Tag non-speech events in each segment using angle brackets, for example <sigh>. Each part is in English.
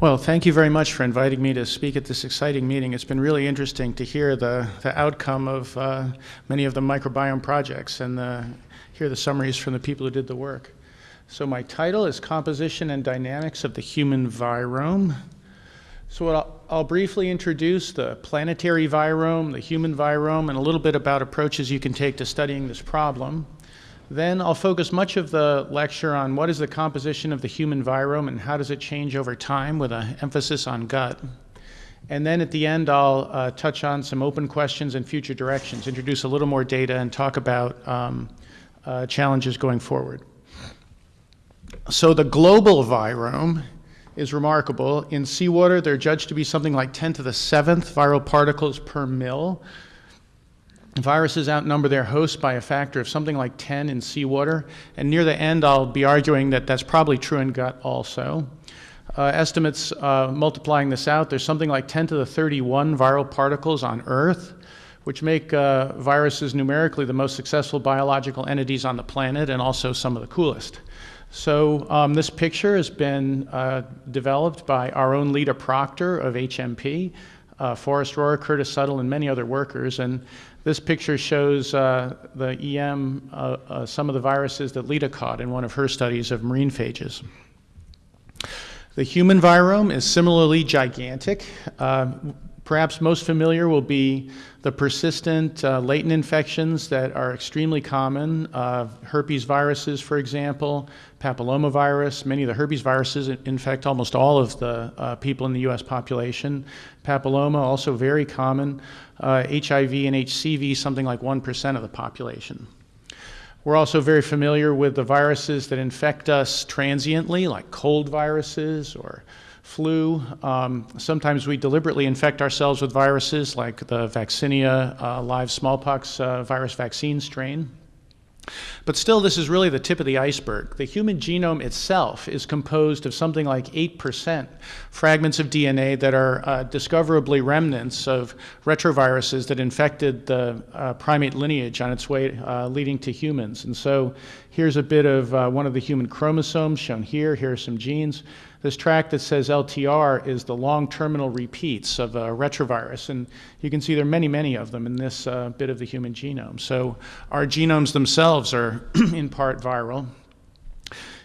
Well, thank you very much for inviting me to speak at this exciting meeting. It's been really interesting to hear the, the outcome of uh, many of the microbiome projects and the, hear the summaries from the people who did the work. So my title is Composition and Dynamics of the Human Virome. So I'll, I'll, briefly introduce the planetary virome, the human virome, and a little bit about approaches you can take to studying this problem. Then I'll focus much of the lecture on what is the composition of the human virome and how does it change over time with an emphasis on gut. And then at the end, I'll uh, touch on some open questions and future directions, introduce a little more data, and talk about um, uh, challenges going forward. So the global virome is remarkable. In seawater, they're judged to be something like 10 to the seventh viral particles per mil. Viruses outnumber their hosts by a factor of something like 10 in seawater, and near the end I'll be arguing that that's probably true in gut also. Uh, estimates uh, multiplying this out, there's something like 10 to the 31 viral particles on Earth, which make uh, viruses numerically the most successful biological entities on the planet and also some of the coolest. So um, this picture has been uh, developed by our own Lita Proctor of HMP, uh, Forrest Rohrer, Curtis Suttle, and many other workers. And this picture shows uh, the EM, uh, uh, some of the viruses that Lita caught in one of her studies of marine phages. The human virome is similarly gigantic. Uh, perhaps most familiar will be the persistent uh, latent infections that are extremely common. Herpes viruses, for example, papillomavirus. Many of the herpes viruses infect almost all of the uh, people in the US population. Papilloma, also very common. HIV uh, and HCV, something like 1% of the population. We're also very familiar with the viruses that infect us transiently, like cold viruses or flu. Um, sometimes we deliberately infect ourselves with viruses like the vaccinia uh, live smallpox uh, virus vaccine strain. But still, this is really the tip of the iceberg. The human genome itself is composed of something like 8% fragments of DNA that are uh, discoverably remnants of retroviruses that infected the uh, primate lineage on its way uh, leading to humans. And so here's a bit of uh, one of the human chromosomes shown here. Here are some genes. This track that says LTR is the long terminal repeats of a retrovirus, and you can see there are many, many of them in this uh, bit of the human genome. So our genomes themselves are <clears throat> in part viral.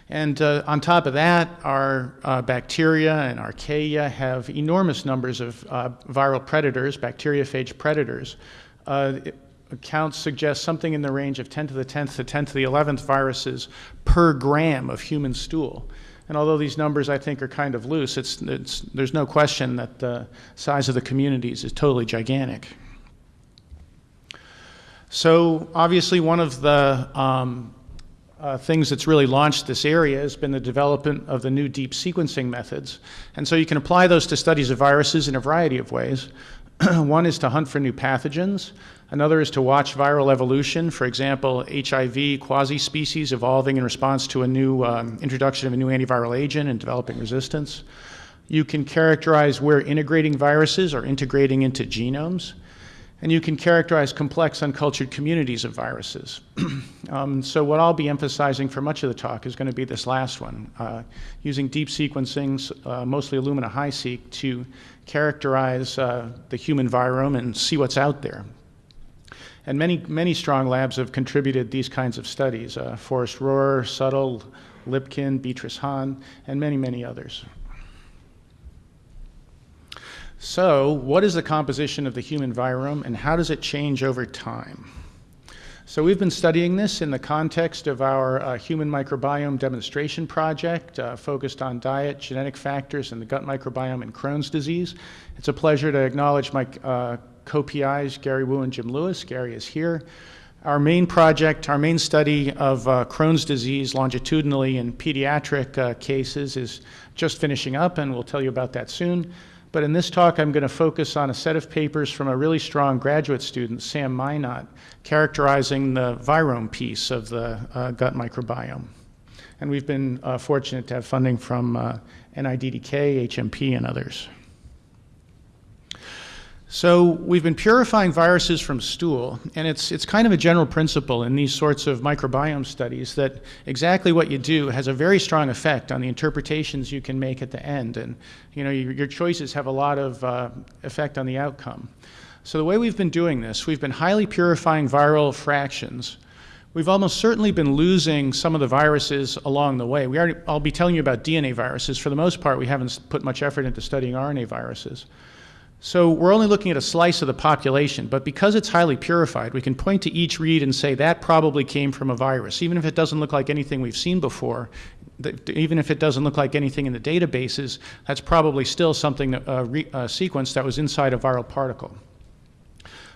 And uh, on top of that, our uh, bacteria and archaea have enormous numbers of uh, viral predators, bacteriophage predators. Accounts suggest something in the range of 10 to the 10th to 10 to the 11th viruses per gram of human stool. And although these numbers I think are kind of loose, it's, it's, there's no question that the size of the communities is totally gigantic. So obviously one of the um, uh, things that's really launched this area has been the development of the new deep sequencing methods. And so you can apply those to studies of viruses in a variety of ways. <clears throat> One is to hunt for new pathogens. Another is to watch viral evolution, for example, HIV quasi-species evolving in response to a new um, introduction of a new antiviral agent and developing resistance. You can characterize where integrating viruses are integrating into genomes. And you can characterize complex uncultured communities of viruses. <clears throat> um, so what I'll be emphasizing for much of the talk is going to be this last one, uh, using deep sequencing, uh, mostly Illumina HiSeq, to characterize uh, the human virome and see what's out there. And many, many strong labs have contributed these kinds of studies, uh, Forrest Rohrer, Suttle, Lipkin, Beatrice Hahn, and many, many others. So what is the composition of the human virome and how does it change over time? So we've been studying this in the context of our uh, human microbiome demonstration project uh, focused on diet, genetic factors, and the gut microbiome and Crohn's disease. It's a pleasure to acknowledge my uh, co-PIs, Gary Wu and Jim Lewis. Gary is here. Our main project, our main study of uh, Crohn's disease longitudinally in pediatric uh, cases is just finishing up, and we'll tell you about that soon. But in this talk, I'm going to focus on a set of papers from a really strong graduate student, Sam Minot, characterizing the virome piece of the uh, gut microbiome. And we've been uh, fortunate to have funding from uh, NIDDK, HMP, and others. So we've been purifying viruses from stool, and it's, it's kind of a general principle in these sorts of microbiome studies that exactly what you do has a very strong effect on the interpretations you can make at the end. And you know, your, your choices have a lot of uh, effect on the outcome. So the way we've been doing this, we've been highly purifying viral fractions. We've almost certainly been losing some of the viruses along the way. We already, I'll be telling you about DNA viruses. For the most part, we haven't put much effort into studying RNA viruses. So we're only looking at a slice of the population, but because it's highly purified, we can point to each read and say that probably came from a virus, even if it doesn't look like anything we've seen before. Even if it doesn't look like anything in the databases, that's probably still something, a, a sequence that was inside a viral particle.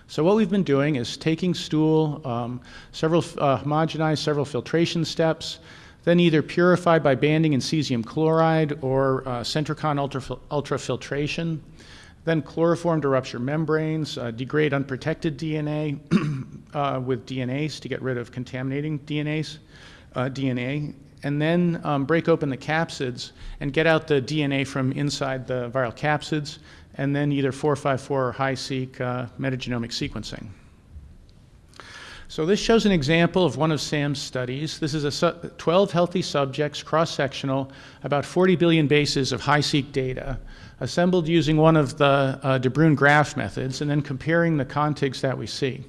So what we've been doing is taking stool, um, several uh, homogenized several filtration steps, then either purified by banding in cesium chloride or uh, ultrafiltration. Then chloroform to rupture membranes, uh, degrade unprotected DNA <clears throat> uh, with DNase to get rid of contaminating DNase, uh, DNA, and then um, break open the capsids and get out the DNA from inside the viral capsids, and then either 454 or HiSeq uh, metagenomic sequencing. So this shows an example of one of Sam's studies. This is a 12 healthy subjects, cross-sectional, about 40 billion bases of HiSeq data assembled using one of the uh, De Bruijn graph methods and then comparing the contigs that we see.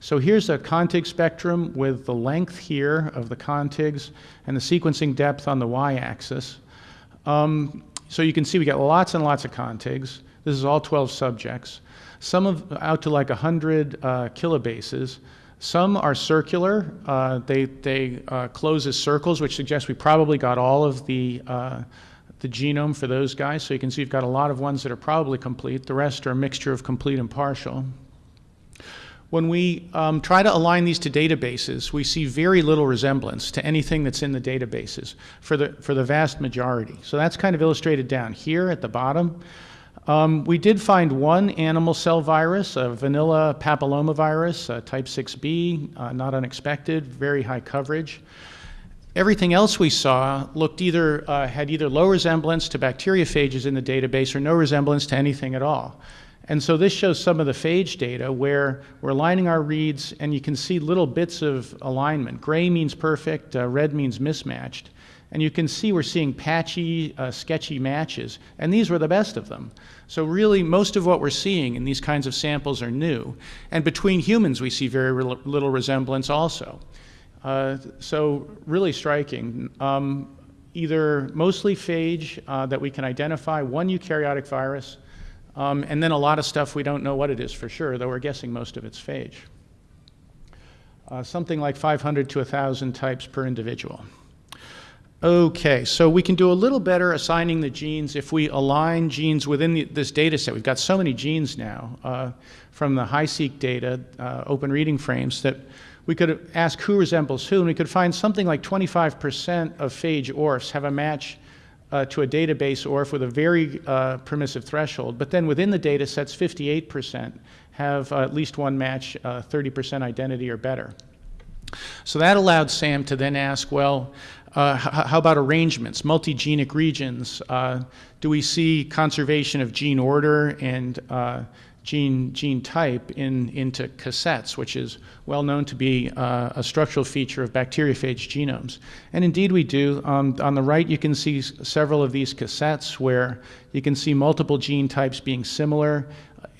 So here's a contig spectrum with the length here of the contigs and the sequencing depth on the y-axis. Um, so you can see we got lots and lots of contigs. This is all 12 subjects. Some of out to like 100 uh, kilobases. Some are circular. Uh, they they uh, close as circles, which suggests we probably got all of the uh, the genome for those guys. So you can see you've got a lot of ones that are probably complete. The rest are a mixture of complete and partial. When we um, try to align these to databases, we see very little resemblance to anything that's in the databases for the, for the vast majority. So that's kind of illustrated down here at the bottom. Um, we did find one animal cell virus, a vanilla papillomavirus, type 6b, uh, not unexpected, very high coverage. Everything else we saw looked either, uh, had either low resemblance to bacteriophages in the database or no resemblance to anything at all. And so this shows some of the phage data where we're aligning our reads and you can see little bits of alignment. Gray means perfect, uh, red means mismatched. And you can see we're seeing patchy, uh, sketchy matches, and these were the best of them. So really, most of what we're seeing in these kinds of samples are new. And between humans, we see very little resemblance also. Uh, so really striking. Um, either mostly phage uh, that we can identify, one eukaryotic virus, um, and then a lot of stuff we don't know what it is for sure, though we're guessing most of it's phage. Uh, something like 500 to 1,000 types per individual. Okay, so we can do a little better assigning the genes if we align genes within the, this data set. We've got so many genes now uh, from the HiSeq data, uh, open reading frames, that we could ask who resembles who, and we could find something like 25% of phage ORFs have a match uh, to a database ORF with a very uh, permissive threshold. But then within the data sets, 58% have uh, at least one match, 30% uh, identity or better. So that allowed Sam to then ask, well, uh, how about arrangements, multigenic regions? Uh, do we see conservation of gene order and gene, gene type in, into cassettes, which is well known to be uh, a structural feature of bacteriophage genomes. And indeed we do. Um, on the right you can see several of these cassettes where you can see multiple gene types being similar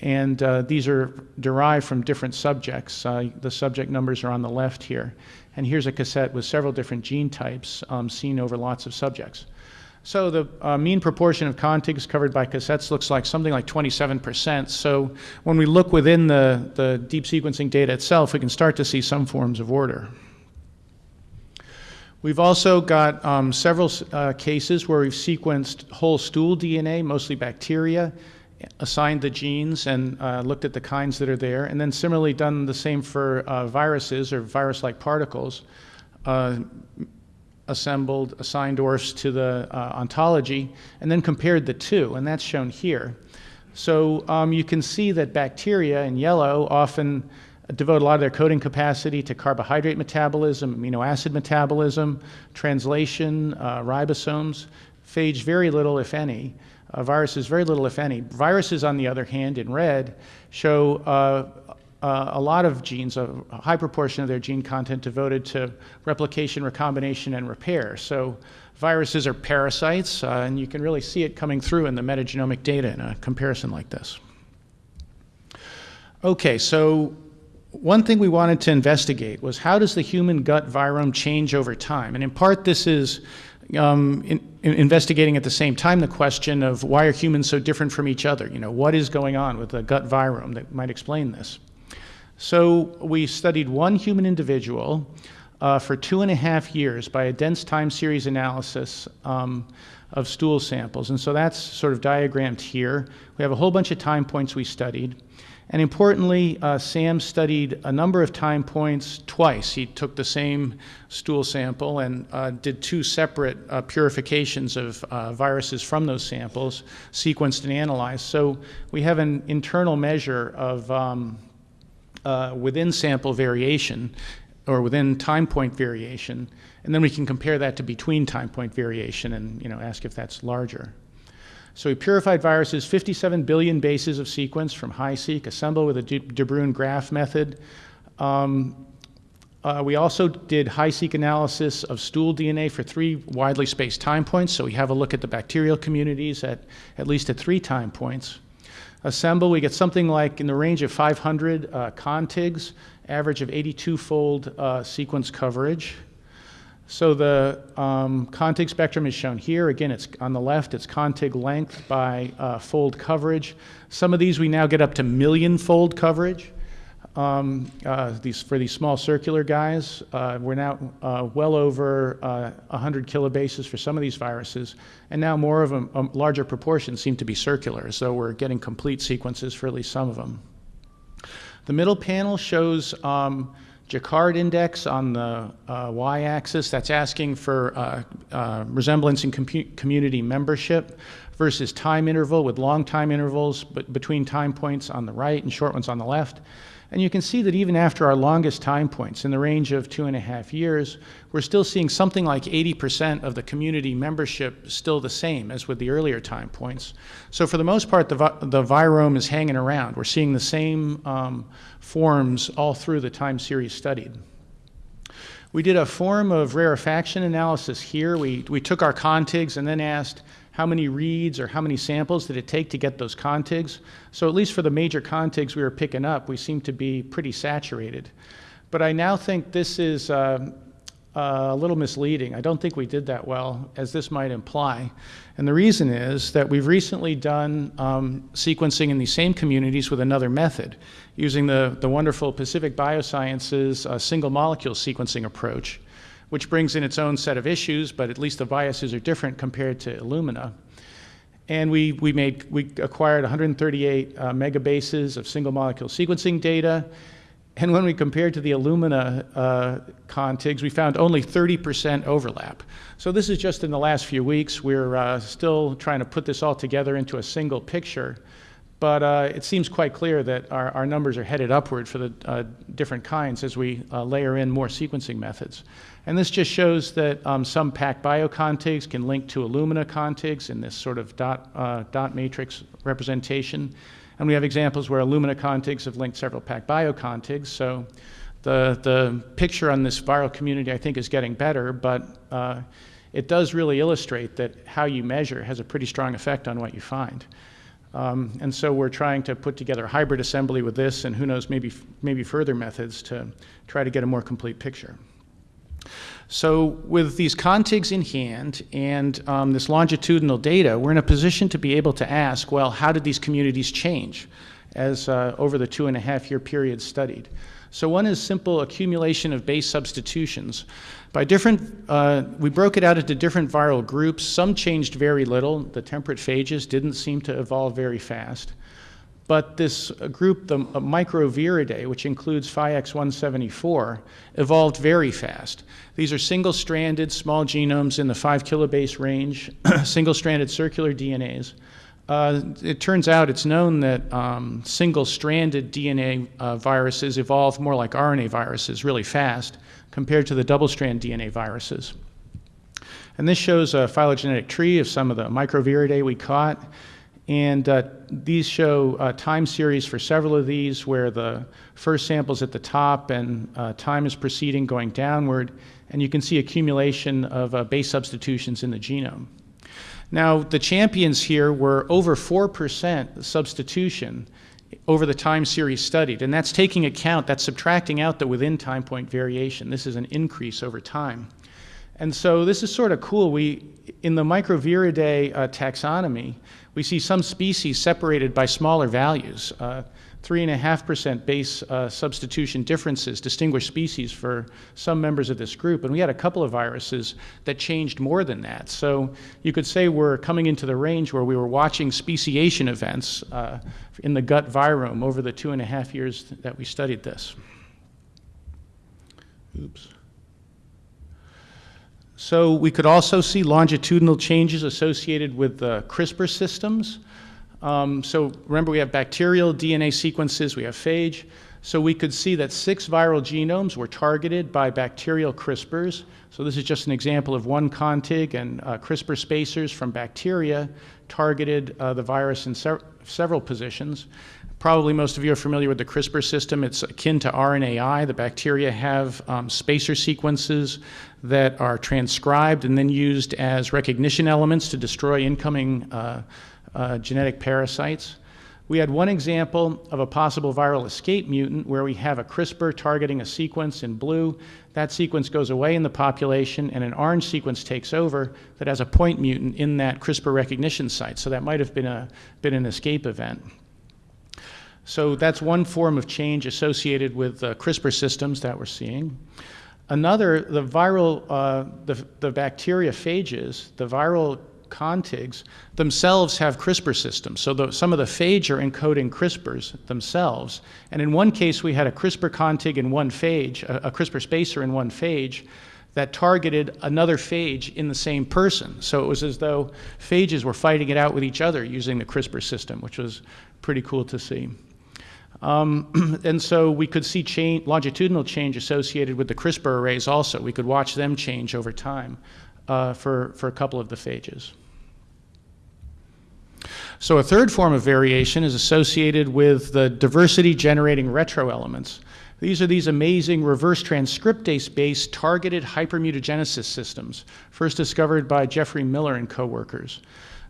and uh, these are derived from different subjects. Uh, the subject numbers are on the left here. And here's a cassette with several different gene types um, seen over lots of subjects. So the uh, mean proportion of contigs covered by cassettes looks like something like 27%. So when we look within the, the deep sequencing data itself, we can start to see some forms of order. We've also got um, several uh, cases where we've sequenced whole stool DNA, mostly bacteria, assigned the genes and uh, looked at the kinds that are there, and then similarly done the same for uh, viruses or virus-like particles. Uh, assembled, assigned ORFs to the uh, ontology, and then compared the two, and that's shown here. So um, you can see that bacteria in yellow often devote a lot of their coding capacity to carbohydrate metabolism, amino acid metabolism, translation, uh, ribosomes, phage very little, if any. Uh, viruses, very little, if any. Viruses, on the other hand, in red, show uh, a lot of genes, a high proportion of their gene content devoted to replication, recombination, and repair. So viruses are parasites, uh, and you can really see it coming through in the metagenomic data in a comparison like this. Okay, so one thing we wanted to investigate was how does the human gut virome change over time? And in part, this is um, in, in investigating at the same time the question of why are humans so different from each other? You know, what is going on with the gut virome that might explain this? So we studied one human individual uh, for two and a half years by a dense time series analysis um, of stool samples. And so that's sort of diagrammed here. We have a whole bunch of time points we studied. And importantly, uh, Sam studied a number of time points twice. He took the same stool sample and uh, did two separate uh, purifications of uh, viruses from those samples, sequenced and analyzed. So we have an internal measure of um, uh, within sample variation or within time point variation, and then we can compare that to between time point variation and you know, ask if that's larger. So we purified viruses, 57 billion bases of sequence from HiSeq, assembled with a De graph method. Um, uh, we also did HiSeq analysis of stool DNA for three widely spaced time points, so we have a look at the bacterial communities at at least at three time points. Assemble, we get something like in the range of 500 uh, contigs, average of 82-fold uh, sequence coverage. So the um, contig spectrum is shown here. Again, it's on the left, it's contig length by uh, fold coverage. Some of these we now get up to million fold coverage. Um, uh, these, for these small circular guys, uh, we're now uh, well over 100 uh, kilobases for some of these viruses, and now more of them, a larger proportion seem to be circular, so we're getting complete sequences for at least some of them. The middle panel shows um, Jaccard index on the uh, y-axis, that's asking for uh, resemblance in community membership versus time interval with long time intervals but between time points on the right and short ones on the left. And you can see that even after our longest time points, in the range of two and a half years, we're still seeing something like 80% of the community membership still the same as with the earlier time points. So for the most part, the, the virome is hanging around. We're seeing the same um, forms all through the time series studied. We did a form of rarefaction analysis here. We, we took our contigs and then asked, how many reads or how many samples did it take to get those contigs. So at least for the major contigs we were picking up, we seem to be pretty saturated. But I now think this is uh, uh, a little misleading. I don't think we did that well, as this might imply. And the reason is that we've recently done um, sequencing in these same communities with another method, using the, the wonderful Pacific Biosciences uh, single molecule sequencing approach which brings in its own set of issues, but at least the biases are different compared to Illumina. And we, we, made, we acquired 138 uh, megabases of single molecule sequencing data. And when we compared to the Illumina uh, contigs, we found only 30% overlap. So this is just in the last few weeks. We're uh, still trying to put this all together into a single picture. But uh, it seems quite clear that our, our, numbers are headed upward for the uh, different kinds as we uh, layer in more sequencing methods. And this just shows that um, some PacBio contigs can link to Illumina contigs in this sort of dot, uh, dot matrix representation. And we have examples where Illumina contigs have linked several PacBio contigs. So the, the picture on this viral community, I think, is getting better, but uh, it does really illustrate that how you measure has a pretty strong effect on what you find. Um, and so we're trying to put together hybrid assembly with this and who knows, maybe, maybe further methods to try to get a more complete picture. So with these contigs in hand and um, this longitudinal data, we're in a position to be able to ask, well, how did these communities change as uh, over the two and a half year period studied? So one is simple accumulation of base substitutions. By different, uh, we broke it out into different viral groups. Some changed very little. The temperate phages didn't seem to evolve very fast. But this group, the microviridae, which includes FIX174, evolved very fast. These are single-stranded small genomes in the 5 kilobase range, <clears throat> single-stranded circular DNAs. Uh, it turns out it's known that um, single-stranded DNA uh, viruses evolve more like RNA viruses really fast compared to the double-strand DNA viruses. And this shows a phylogenetic tree of some of the microviridae we caught. And uh, these show uh, time series for several of these where the first sample's at the top and uh, time is proceeding going downward. And you can see accumulation of uh, base substitutions in the genome. Now, the champions here were over 4% substitution over the time series studied. And that's taking account, that's subtracting out the within time point variation. This is an increase over time. And so this is sort of cool. We, in the Microviridae uh, taxonomy, we see some species separated by smaller values. Uh, 3.5% base uh, substitution differences distinguish species for some members of this group. And we had a couple of viruses that changed more than that. So you could say we're coming into the range where we were watching speciation events uh, in the gut virome over the two and a half years that we studied this. Oops. So we could also see longitudinal changes associated with the CRISPR systems. Um, so remember, we have bacterial DNA sequences, we have phage. So we could see that six viral genomes were targeted by bacterial CRISPRs. So this is just an example of one contig and uh, CRISPR spacers from bacteria targeted uh, the virus in se several positions. Probably most of you are familiar with the CRISPR system. It's akin to RNAi. The bacteria have um, spacer sequences that are transcribed and then used as recognition elements to destroy incoming uh, uh, genetic parasites. We had one example of a possible viral escape mutant where we have a CRISPR targeting a sequence in blue. That sequence goes away in the population, and an orange sequence takes over that has a point mutant in that CRISPR recognition site. So that might have been, a, been an escape event. So that's one form of change associated with uh, CRISPR systems that we're seeing. Another, the viral, uh, the, the bacteria phages, the viral contigs themselves have CRISPR systems. So the, some of the phage are encoding CRISPRs themselves. And in one case, we had a CRISPR contig in one phage, a, a CRISPR spacer in one phage, that targeted another phage in the same person. So it was as though phages were fighting it out with each other using the CRISPR system, which was pretty cool to see. Um, <clears throat> and so we could see change, longitudinal change associated with the CRISPR arrays also. We could watch them change over time uh, for, for a couple of the phages. So a third form of variation is associated with the diversity generating retroelements. These are these amazing reverse transcriptase-based targeted hypermutagenesis systems, first discovered by Jeffrey Miller and coworkers.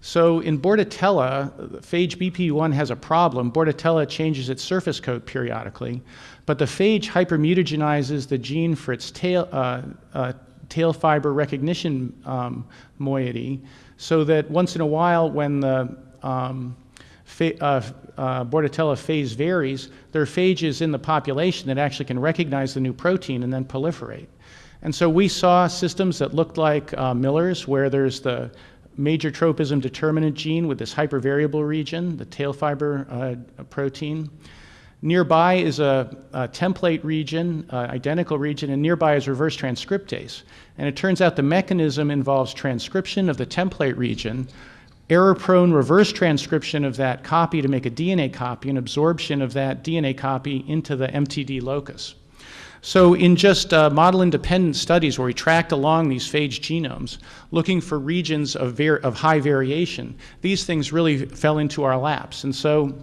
So in Bordetella, phage BP1 has a problem. Bordetella changes its surface coat periodically, but the phage hypermutagenizes the gene for its tail, uh, uh, tail fiber recognition um, moiety, so that once in a while when the um, uh, uh, Bordetella phase varies, there are phages in the population that actually can recognize the new protein and then proliferate. And so we saw systems that looked like uh, Miller's, where there's the major tropism determinant gene with this hypervariable region, the tail fiber uh, protein. Nearby is a, a template region, uh, identical region, and nearby is reverse transcriptase. And it turns out the mechanism involves transcription of the template region, error-prone reverse transcription of that copy to make a DNA copy, and absorption of that DNA copy into the MTD locus. So in just uh, model-independent studies where we tracked along these phage genomes, looking for regions of, of high variation, these things really fell into our laps. And so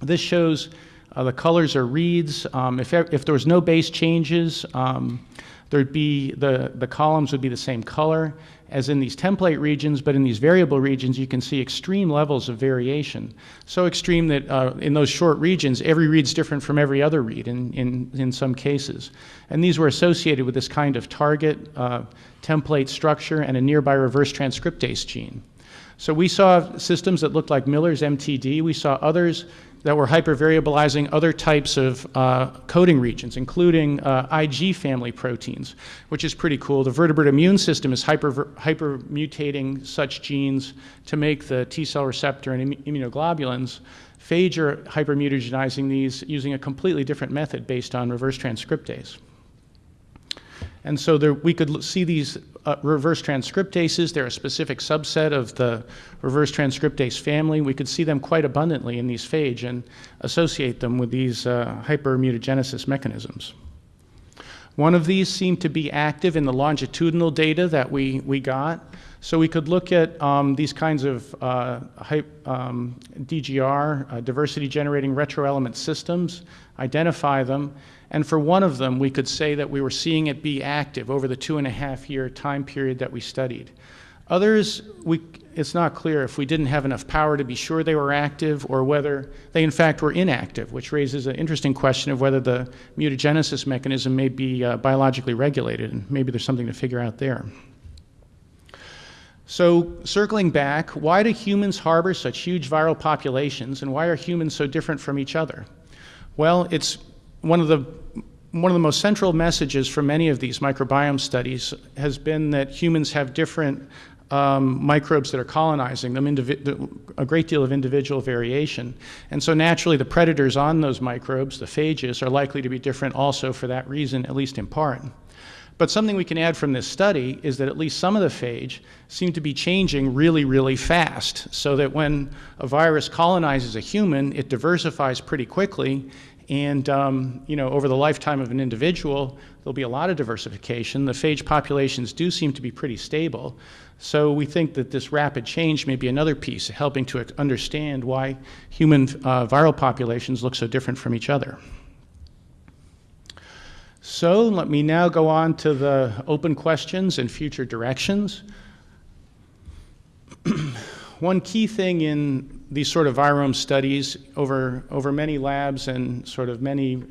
this shows uh, the colors are reads. Um, if, if there was no base changes, um, there'd be the, the columns would be the same color as in these template regions, but in these variable regions, you can see extreme levels of variation. So extreme that uh, in those short regions, every read's different from every other read in, in, in some cases. And these were associated with this kind of target uh, template structure and a nearby reverse transcriptase gene. So we saw systems that looked like Miller's MTD. We saw others that were hypervariabilizing other types of uh, coding regions, including uh, Ig family proteins, which is pretty cool. The vertebrate immune system is hyper, hypermutating such genes to make the T cell receptor and immunoglobulins. Phage are hypermutagenizing these using a completely different method based on reverse transcriptase. And so there, we could see these uh, reverse transcriptases. They're a specific subset of the reverse transcriptase family. We could see them quite abundantly in these phage and associate them with these uh, hypermutagenesis mechanisms. One of these seemed to be active in the longitudinal data that we, we got. So we could look at um, these kinds of uh, um, DGR, uh, diversity generating retroelement systems, identify them, and for one of them, we could say that we were seeing it be active over the two and a half year time period that we studied. Others, we, it's not clear if we didn't have enough power to be sure they were active or whether they in fact were inactive, which raises an interesting question of whether the mutagenesis mechanism may be uh, biologically regulated, and maybe there's something to figure out there. So, circling back, why do humans harbor such huge viral populations, and why are humans so different from each other? Well, it's one of the one of the most central messages from many of these microbiome studies has been that humans have different um, microbes that are colonizing them, a great deal of individual variation. And so naturally the predators on those microbes, the phages, are likely to be different also for that reason, at least in part. But something we can add from this study is that at least some of the phage seem to be changing really, really fast, so that when a virus colonizes a human, it diversifies pretty quickly, and um, you know, over the lifetime of an individual, there'll be a lot of diversification. The phage populations do seem to be pretty stable. So we think that this rapid change may be another piece helping to understand why human uh, viral populations look so different from each other. So let me now go on to the open questions and future directions. <clears throat> One key thing in these sort of virome studies over, over many labs and sort of many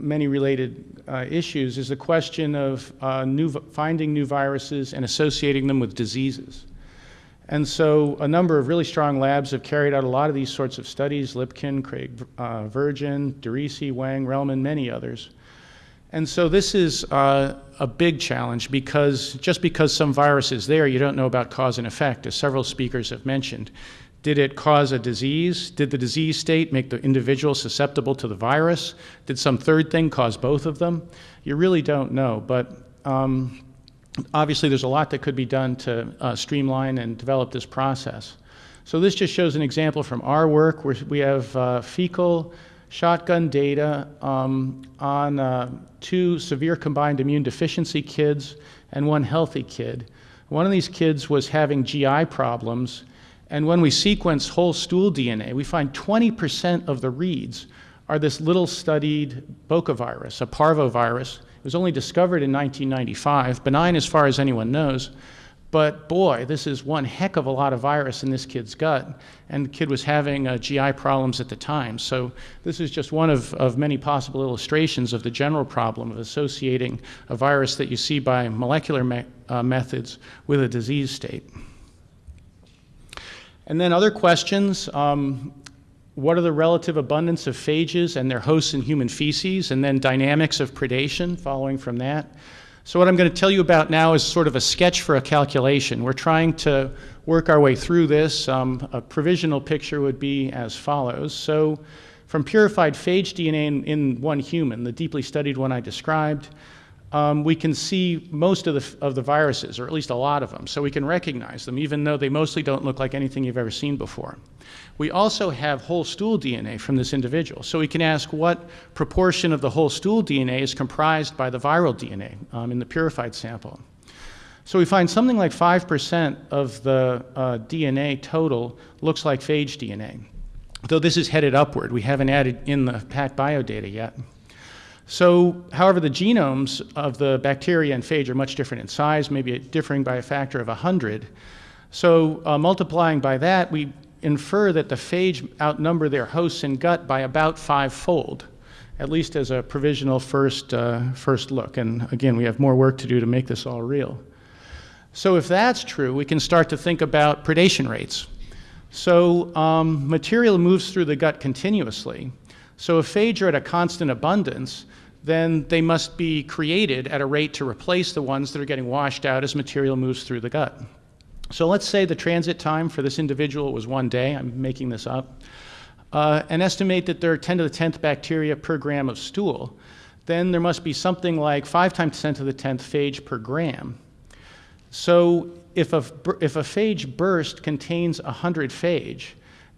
many related uh, issues is the question of uh, new, finding new viruses and associating them with diseases. And so a number of really strong labs have carried out a lot of these sorts of studies, Lipkin, Craig uh, Virgin, DeRisi, Wang, Relman, many others. And so this is uh, a big challenge because just because some virus is there, you don't know about cause and effect, as several speakers have mentioned. Did it cause a disease? Did the disease state make the individual susceptible to the virus? Did some third thing cause both of them? You really don't know, but um, obviously there's a lot that could be done to uh, streamline and develop this process. So this just shows an example from our work where we have uh, fecal shotgun data um, on uh, two severe combined immune deficiency kids and one healthy kid. One of these kids was having GI problems and when we sequence whole stool DNA, we find 20% of the reads are this little studied bocavirus, a parvovirus. It was only discovered in 1995, benign as far as anyone knows. But boy, this is one heck of a lot of virus in this kid's gut. And the kid was having uh, GI problems at the time. So this is just one of, of many possible illustrations of the general problem of associating a virus that you see by molecular me uh, methods with a disease state. And then other questions, um, what are the relative abundance of phages and their hosts in human feces, and then dynamics of predation following from that. So what I'm going to tell you about now is sort of a sketch for a calculation. We're trying to work our way through this. Um, a provisional picture would be as follows. So from purified phage DNA in, in one human, the deeply studied one I described, um, we can see most of the, of the viruses, or at least a lot of them, so we can recognize them, even though they mostly don't look like anything you've ever seen before. We also have whole stool DNA from this individual, so we can ask what proportion of the whole stool DNA is comprised by the viral DNA um, in the purified sample. So we find something like 5% of the uh, DNA total looks like phage DNA, though this is headed upward. We haven't added in the PacBio data yet. So, however, the genomes of the bacteria and phage are much different in size, maybe differing by a factor of 100. So, uh, multiplying by that, we infer that the phage outnumber their hosts in gut by about five-fold, at least as a provisional first, uh, first look. And again, we have more work to do to make this all real. So if that's true, we can start to think about predation rates. So um, material moves through the gut continuously. So if phage are at a constant abundance, then they must be created at a rate to replace the ones that are getting washed out as material moves through the gut. So let's say the transit time for this individual was one day, I'm making this up, uh, and estimate that there are 10 to the 10th bacteria per gram of stool, then there must be something like 5 times 10 to the 10th phage per gram. So if a, if a phage burst contains 100 phage,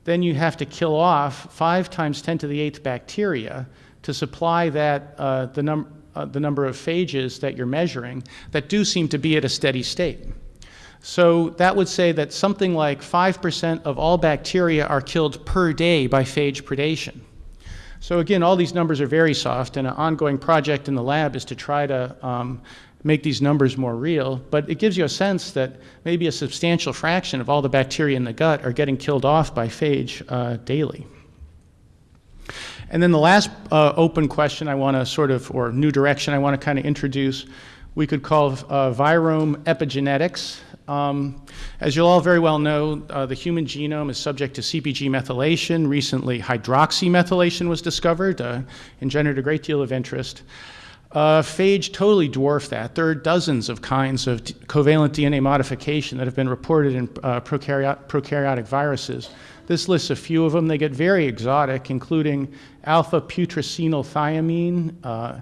then you have to kill off 5 times 10 to the 8th bacteria to supply that, uh, the num uh, the number of phages that you're measuring that do seem to be at a steady state. So that would say that something like 5% of all bacteria are killed per day by phage predation. So again, all these numbers are very soft, and an ongoing project in the lab is to try to um, make these numbers more real, but it gives you a sense that maybe a substantial fraction of all the bacteria in the gut are getting killed off by phage uh, daily. And then the last uh, open question I want to sort of, or new direction I want to kind of introduce, we could call uh, virome epigenetics. Um, as you'll all very well know, uh, the human genome is subject to CpG methylation. Recently, hydroxymethylation was discovered, uh, generated a great deal of interest. Uh, phage totally dwarfed that. There are dozens of kinds of covalent DNA modification that have been reported in uh, prokaryot prokaryotic viruses. This lists a few of them. They get very exotic, including alpha putrescenylthiamine, uh,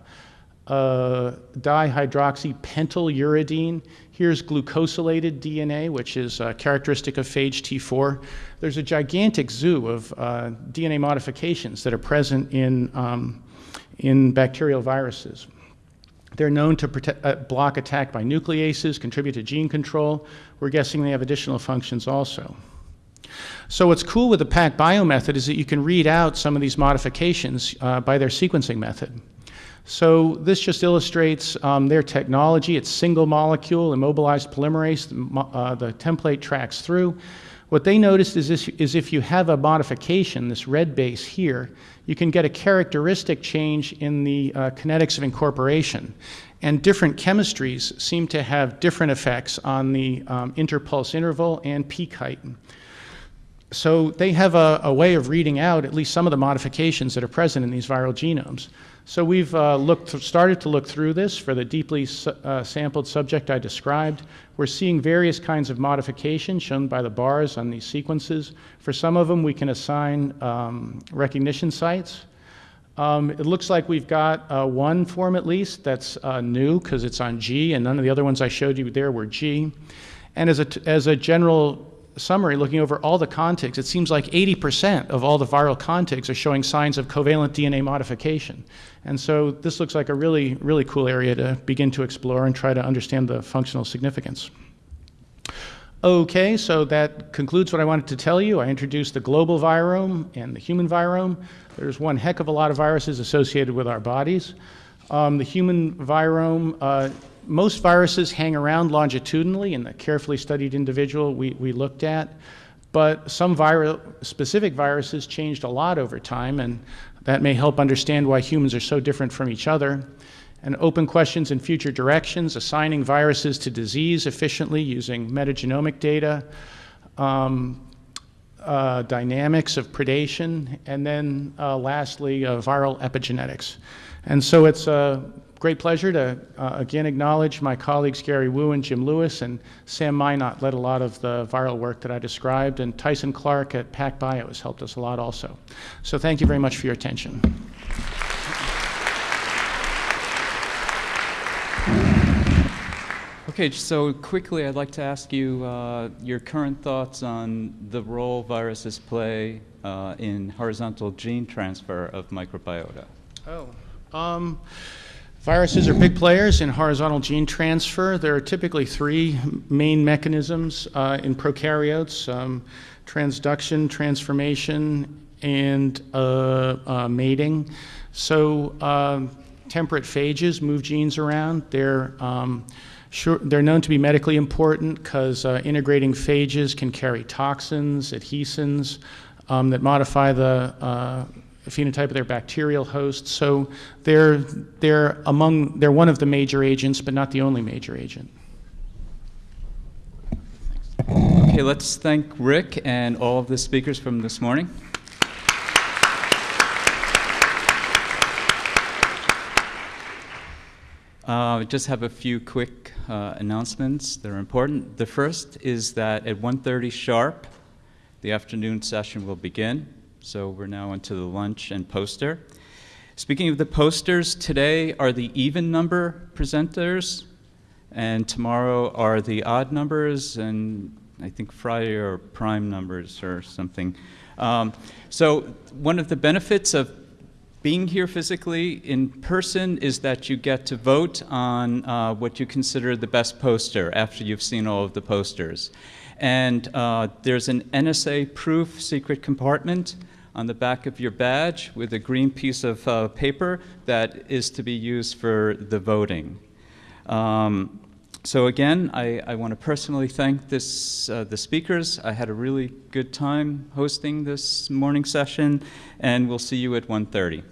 uh, dihydroxypentyluridine. Here's glucosylated DNA, which is characteristic of phage T4. There's a gigantic zoo of uh, DNA modifications that are present in, um, in bacterial viruses. They're known to protect, uh, block attack by nucleases, contribute to gene control. We're guessing they have additional functions also. So what's cool with the PacBio method is that you can read out some of these modifications uh, by their sequencing method. So this just illustrates um, their technology. It's single molecule, immobilized polymerase. Uh, the template tracks through. What they noticed is, this, is if you have a modification, this red base here, you can get a characteristic change in the uh, kinetics of incorporation. And different chemistries seem to have different effects on the um, interpulse interval and peak height. So they have a, a, way of reading out at least some of the modifications that are present in these viral genomes. So we've uh, looked, started to look through this for the deeply su uh, sampled subject I described. We're seeing various kinds of modifications shown by the bars on these sequences. For some of them, we can assign um, recognition sites. Um, it looks like we've got uh, one form at least that's uh, new because it's on G, and none of the other ones I showed you there were G. And as a, as a general summary, looking over all the contigs, it seems like 80% of all the viral contigs are showing signs of covalent DNA modification. And so this looks like a really, really cool area to begin to explore and try to understand the functional significance. Okay, so that concludes what I wanted to tell you. I introduced the global virome and the human virome. There's one heck of a lot of viruses associated with our bodies. Um, the human virome uh, most viruses hang around longitudinally in the carefully studied individual we, we looked at, but some viral, specific viruses changed a lot over time, and that may help understand why humans are so different from each other. And open questions in future directions, assigning viruses to disease efficiently using metagenomic data, um, uh, dynamics of predation, and then uh, lastly, uh, viral epigenetics. And so it's a great pleasure to uh, again acknowledge my colleagues Gary Wu and Jim Lewis, and Sam Minot led a lot of the viral work that I described, and Tyson Clark at PacBio has helped us a lot also. So thank you very much for your attention. Okay, so quickly I'd like to ask you uh, your current thoughts on the role viruses play uh, in horizontal gene transfer of microbiota. Oh. Um, Viruses are big players in horizontal gene transfer. There are typically three main mechanisms uh, in prokaryotes, um, transduction, transformation, and uh, uh, mating. So um, temperate phages move genes around. They're, um, sure, they're known to be medically important because uh, integrating phages can carry toxins, adhesins um, that modify the uh, phenotype of their bacterial host. So they're, they're, among, they're one of the major agents, but not the only major agent. Okay, let's thank Rick and all of the speakers from this morning. Uh, just have a few quick uh, announcements that are important. The first is that at 1.30 sharp, the afternoon session will begin. So we're now into the lunch and poster. Speaking of the posters, today are the even number presenters, and tomorrow are the odd numbers, and I think Friday are prime numbers or something. Um, so one of the benefits of being here physically in person is that you get to vote on uh, what you consider the best poster after you've seen all of the posters. And uh, there's an NSA proof secret compartment on the back of your badge with a green piece of uh, paper that is to be used for the voting. Um, so again, I, I want to personally thank this, uh, the speakers. I had a really good time hosting this morning session, and we'll see you at 1:30.